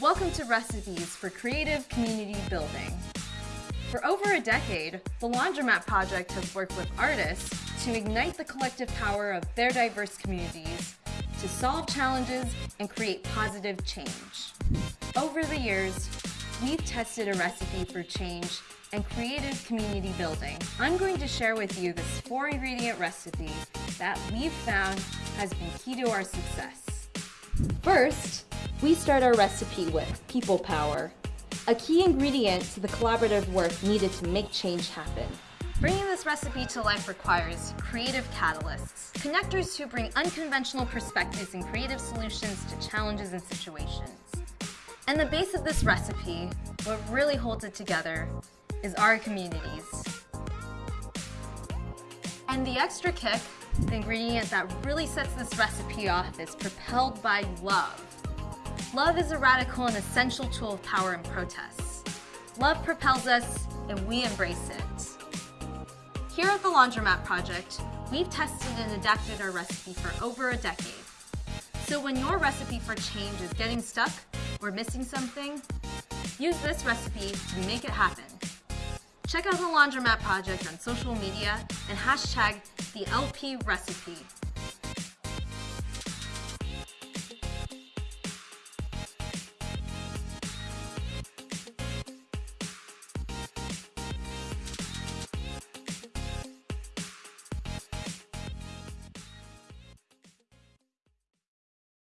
Welcome to Recipes for Creative Community Building. For over a decade, the Laundromat Project has worked with artists to ignite the collective power of their diverse communities to solve challenges and create positive change. Over the years, we've tested a recipe for change and creative community building. I'm going to share with you this four ingredient recipe that we've found has been key to our success. First, we start our recipe with people power, a key ingredient to the collaborative work needed to make change happen. Bringing this recipe to life requires creative catalysts, connectors who bring unconventional perspectives and creative solutions to challenges and situations. And the base of this recipe, what really holds it together, is our communities. And the extra kick, the ingredient that really sets this recipe off is propelled by love. Love is a radical and essential tool of power and protest. Love propels us, and we embrace it. Here at the Laundromat Project, we've tested and adapted our recipe for over a decade. So when your recipe for change is getting stuck or missing something, use this recipe to make it happen. Check out the Laundromat Project on social media and hashtag the LP recipe